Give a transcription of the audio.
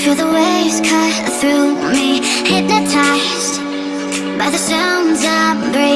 Feel the waves cut through me Hypnotized by the sounds I breathe.